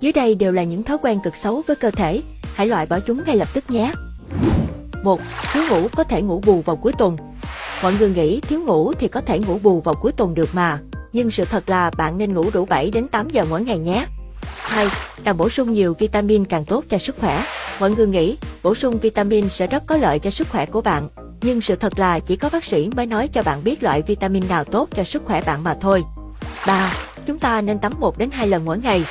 Dưới đây đều là những thói quen cực xấu với cơ thể, hãy loại bỏ chúng ngay lập tức nhé. 1. Thiếu ngủ có thể ngủ bù vào cuối tuần. Mọi người nghĩ thiếu ngủ thì có thể ngủ bù vào cuối tuần được mà, nhưng sự thật là bạn nên ngủ đủ 7 đến 8 giờ mỗi ngày nhé. 2. Càng bổ sung nhiều vitamin càng tốt cho sức khỏe. Mọi người nghĩ bổ sung vitamin sẽ rất có lợi cho sức khỏe của bạn, nhưng sự thật là chỉ có bác sĩ mới nói cho bạn biết loại vitamin nào tốt cho sức khỏe bạn mà thôi. 3. Chúng ta nên tắm 1 đến 2 lần mỗi ngày.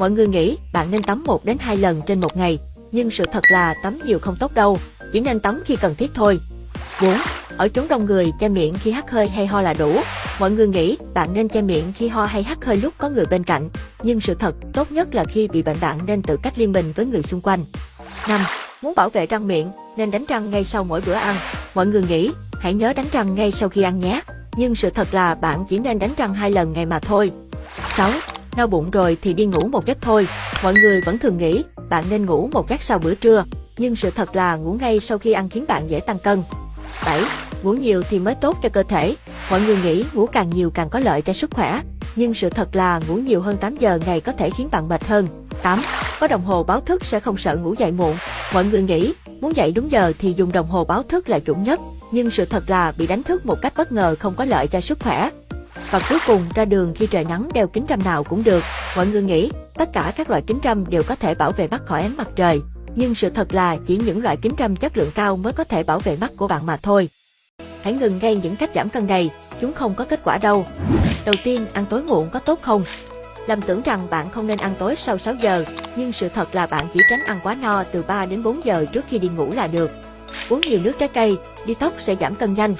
Mọi người nghĩ bạn nên tắm 1 đến 2 lần trên một ngày, nhưng sự thật là tắm nhiều không tốt đâu, chỉ nên tắm khi cần thiết thôi. 4. Ở chốn đông người, che miệng khi hắt hơi hay ho là đủ. Mọi người nghĩ bạn nên che miệng khi ho hay hắt hơi lúc có người bên cạnh, nhưng sự thật tốt nhất là khi bị bệnh bạn nên tự cách liên mình với người xung quanh. 5. Muốn bảo vệ răng miệng, nên đánh răng ngay sau mỗi bữa ăn. Mọi người nghĩ, hãy nhớ đánh răng ngay sau khi ăn nhé. Nhưng sự thật là bạn chỉ nên đánh răng hai lần ngày mà thôi. 6. No bụng rồi thì đi ngủ một giấc thôi. Mọi người vẫn thường nghĩ bạn nên ngủ một giấc sau bữa trưa, nhưng sự thật là ngủ ngay sau khi ăn khiến bạn dễ tăng cân. 7. Ngủ nhiều thì mới tốt cho cơ thể. Mọi người nghĩ ngủ càng nhiều càng có lợi cho sức khỏe, nhưng sự thật là ngủ nhiều hơn 8 giờ ngày có thể khiến bạn mệt hơn. 8. Có đồng hồ báo thức sẽ không sợ ngủ dậy muộn. Mọi người nghĩ muốn dậy đúng giờ thì dùng đồng hồ báo thức là chuẩn nhất, nhưng sự thật là bị đánh thức một cách bất ngờ không có lợi cho sức khỏe. Và cuối cùng ra đường khi trời nắng đeo kính râm nào cũng được. Mọi người nghĩ tất cả các loại kính râm đều có thể bảo vệ mắt khỏi ánh mặt trời. Nhưng sự thật là chỉ những loại kính râm chất lượng cao mới có thể bảo vệ mắt của bạn mà thôi. Hãy ngừng ngay những cách giảm cân này, chúng không có kết quả đâu. Đầu tiên, ăn tối muộn có tốt không? Lầm tưởng rằng bạn không nên ăn tối sau 6 giờ, nhưng sự thật là bạn chỉ tránh ăn quá no từ 3 đến 4 giờ trước khi đi ngủ là được. Uống nhiều nước trái cây, đi tóc sẽ giảm cân nhanh.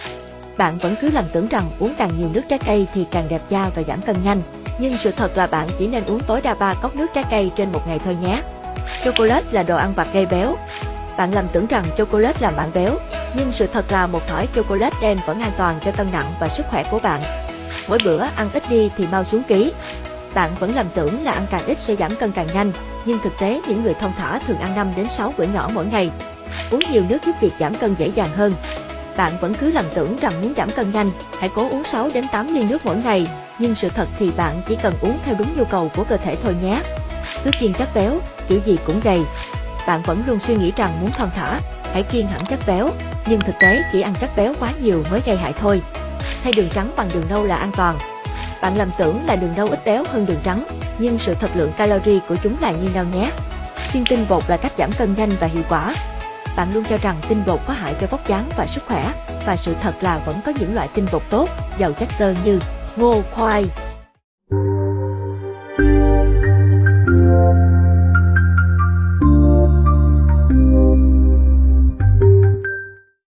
Bạn vẫn cứ lầm tưởng rằng uống càng nhiều nước trái cây thì càng đẹp da và giảm cân nhanh. Nhưng sự thật là bạn chỉ nên uống tối đa 3 cốc nước trái cây trên một ngày thôi nhé. Chocolate là đồ ăn vặt gây béo. Bạn lầm tưởng rằng chocolate làm bạn béo, nhưng sự thật là một thỏi chocolate đen vẫn an toàn cho cân nặng và sức khỏe của bạn. Mỗi bữa ăn ít đi thì mau xuống ký. Bạn vẫn lầm tưởng là ăn càng ít sẽ giảm cân càng nhanh, nhưng thực tế những người thông thả thường ăn 5 đến 6 bữa nhỏ mỗi ngày. Uống nhiều nước giúp việc giảm cân dễ dàng hơn. Bạn vẫn cứ lầm tưởng rằng muốn giảm cân nhanh, hãy cố uống 6 đến 8 ly nước mỗi ngày, nhưng sự thật thì bạn chỉ cần uống theo đúng nhu cầu của cơ thể thôi nhé. Cứ kiêng chất béo, kiểu gì cũng gầy. Bạn vẫn luôn suy nghĩ rằng muốn thon thả, hãy kiêng hẳn chất béo, nhưng thực tế chỉ ăn chất béo quá nhiều mới gây hại thôi. Thay đường trắng bằng đường nâu là an toàn. Bạn lầm tưởng là đường nâu ít béo hơn đường trắng, nhưng sự thật lượng calori của chúng là như nhau nhé. Kiêng tinh bột là cách giảm cân nhanh và hiệu quả. Bạn luôn cho rằng tinh bột có hại cho vóc dáng và sức khỏe, và sự thật là vẫn có những loại tinh bột tốt, giàu chất xơ như ngô, khoai,